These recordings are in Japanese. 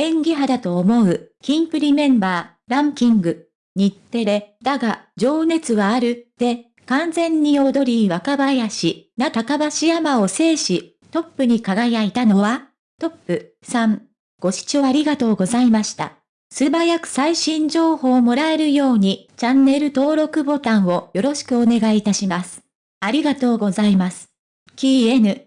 演技派だと思う、キンプリメンバー、ランキング。日テレ、だが、情熱はある、で、完全に踊り若林、な高橋山を制し、トップに輝いたのは、トップ3。ご視聴ありがとうございました。素早く最新情報をもらえるように、チャンネル登録ボタンをよろしくお願いいたします。ありがとうございます。キー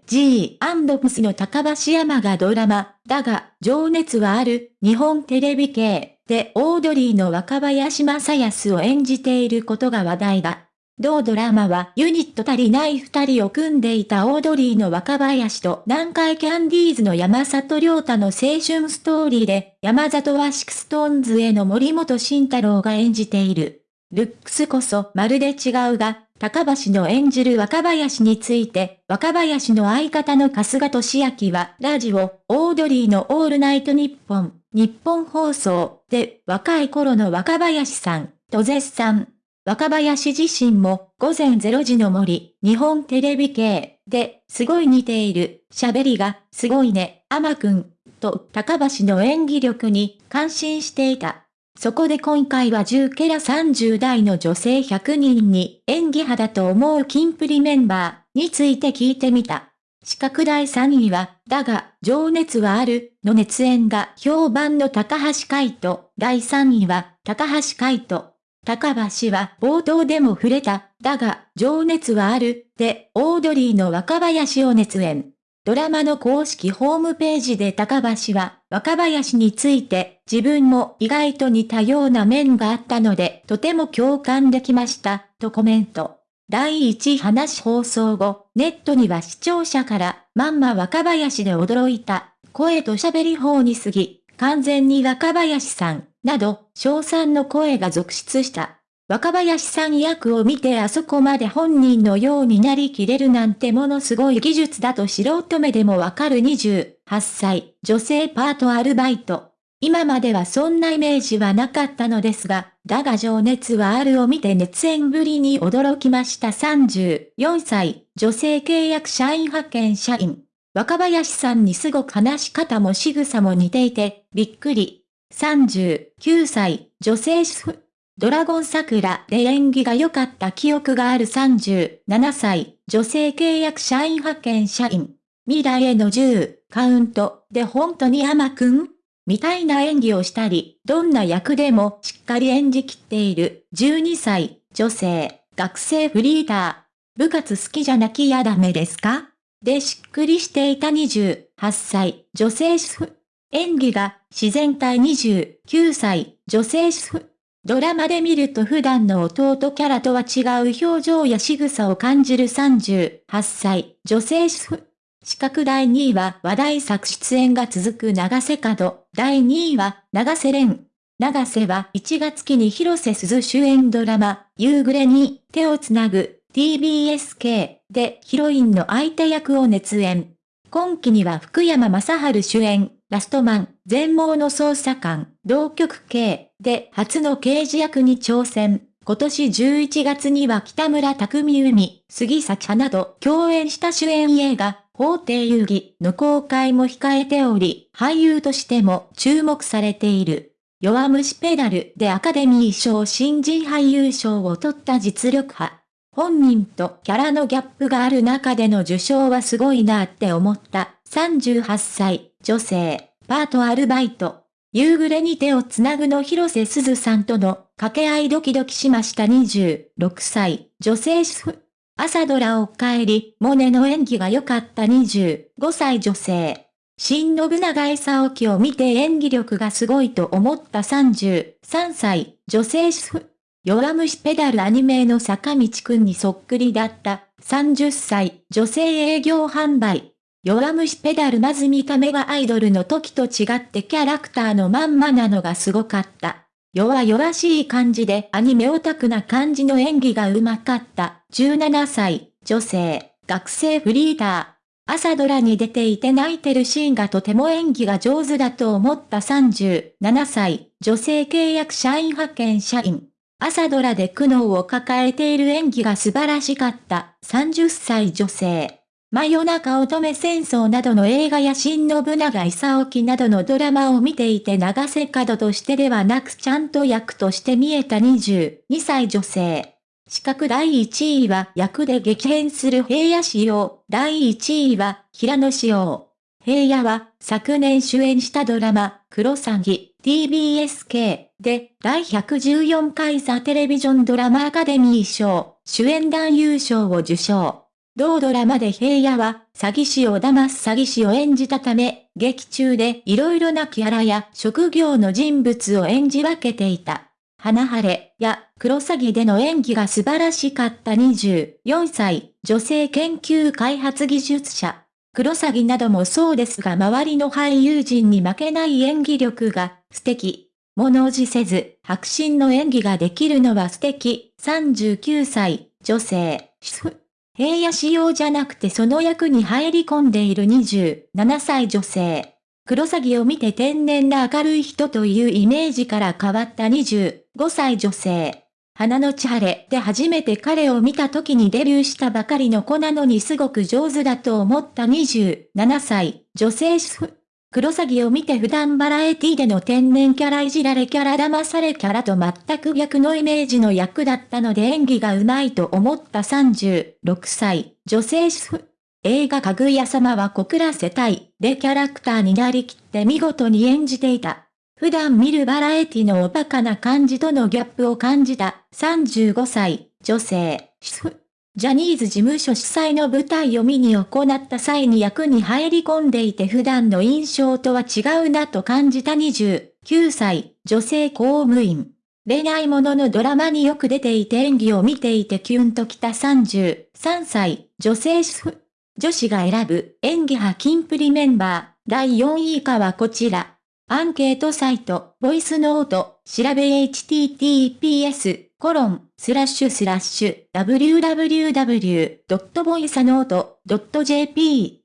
NG&PS の高橋山がドラマ、だが、情熱はある、日本テレビ系でオードリーの若林正恭を演じていることが話題だ。同ドラマはユニットたりないふたりを組んでいたオードリーの若林と南海キャンディーズの山里亮太の青春ストーリーで、山里は SixTONES の森本慎太郎が演じている。ルックスこそまるで違うが、高橋の演じる若林について、若林の相方の春日俊明は、ラジオ、オードリーのオールナイトニッポン、ニッポン放送で、若い頃の若林さん、と絶賛。若林自身も、午前0時の森、日本テレビ系で、すごい似ている、喋りが、すごいね、アマくん、と、高橋の演技力に感心していた。そこで今回は10ケラ30代の女性100人に演技派だと思うキンプリメンバーについて聞いてみた。資格第3位は、だが、情熱はある、の熱演が評判の高橋海人。第3位は、高橋海人。高橋は冒頭でも触れた、だが、情熱はある、で、オードリーの若林を熱演。ドラマの公式ホームページで高橋は、若林について、自分も意外と似たような面があったので、とても共感できました、とコメント。第1話放送後、ネットには視聴者から、まんま若林で驚いた、声と喋り方に過ぎ、完全に若林さん、など、賞賛の声が続出した。若林さん役を見てあそこまで本人のようになりきれるなんてものすごい技術だと素人目でもわかる28歳、女性パートアルバイト。今まではそんなイメージはなかったのですが、だが情熱はあるを見て熱演ぶりに驚きました34歳、女性契約社員派遣社員。若林さんにすごく話し方も仕草も似ていて、びっくり。39歳、女性主婦。ドラゴン桜で演技が良かった記憶がある37歳、女性契約社員派遣社員。未来への10、カウントで本当に甘くんみたいな演技をしたり、どんな役でもしっかり演じきっている12歳、女性、学生フリーター。部活好きじゃなきゃダメですか？でしっくりしていた28歳、女性主婦。演技が自然体29歳、女性主婦。ドラマで見ると普段の弟キャラとは違う表情や仕草を感じる38歳、女性主婦。資格第2位は話題作出演が続く長瀬角。第2位は長瀬廉。長瀬は1月期に広瀬すず主演ドラマ、夕暮れに手をつなぐ TBSK でヒロインの相手役を熱演。今期には福山雅治主演、ラストマン、全盲の捜査官、同局系で初の刑事役に挑戦。今年11月には北村匠海、杉咲花と共演した主演映画、法廷遊戯の公開も控えており、俳優としても注目されている。弱虫ペダルでアカデミー賞新人俳優賞を取った実力派。本人とキャラのギャップがある中での受賞はすごいなって思った。38歳、女性、パートアルバイト。夕暮れに手をつなぐの広瀬すずさんとの掛け合いドキドキしました26歳、女性主婦。朝ドラお帰り、モネの演技が良かった25歳女性。新信長勲樹を見て演技力がすごいと思った33歳、女性主婦。弱虫ペダルアニメの坂道くんにそっくりだった30歳、女性営業販売。弱虫ペダルまず見た目がアイドルの時と違ってキャラクターのまんまなのがすごかった。弱々しい感じでアニメオタクな感じの演技が上手かった。17歳、女性、学生フリーター。朝ドラに出ていて泣いてるシーンがとても演技が上手だと思った37歳、女性契約社員派遣社員。朝ドラで苦悩を抱えている演技が素晴らしかった30歳女性。真夜中乙女戦争などの映画や新信長勲木などのドラマを見ていて長瀬角としてではなくちゃんと役として見えた22歳女性。資格第1位は役で激変する平野仕様。第1位は平野仕様。平野は昨年主演したドラマ、クロサギ、TBSK で第114回ザテレビジョンドラマアカデミー賞、主演男優賞を受賞。同ドラマで平野は、詐欺師を騙す詐欺師を演じたため、劇中で色々なキャラや職業の人物を演じ分けていた。花晴れや黒詐欺での演技が素晴らしかった24歳、女性研究開発技術者。黒詐欺などもそうですが周りの俳優陣に負けない演技力が素敵。物おじせず、白真の演技ができるのは素敵。39歳、女性、平野仕様じゃなくてその役に入り込んでいる27歳女性。黒詐欺を見て天然な明るい人というイメージから変わった25歳女性。花の千晴で初めて彼を見た時にデビューしたばかりの子なのにすごく上手だと思った27歳女性主婦。黒詐欺を見て普段バラエティでの天然キャラいじられキャラ騙されキャラと全く逆のイメージの役だったので演技が上手いと思った36歳、女性主婦。映画かぐや様は小倉世帯でキャラクターになりきって見事に演じていた。普段見るバラエティのおバカな感じとのギャップを感じた35歳、女性、主婦。ジャニーズ事務所主催の舞台を見に行った際に役に入り込んでいて普段の印象とは違うなと感じた29歳、女性公務員。恋愛もののドラマによく出ていて演技を見ていてキュンときた33歳、女性主婦。女子が選ぶ演技派キンプリメンバー、第4位以下はこちら。アンケートサイト、ボイスノート、調べ https コロン、スラッシュスラッシュ、www.voicenote.jp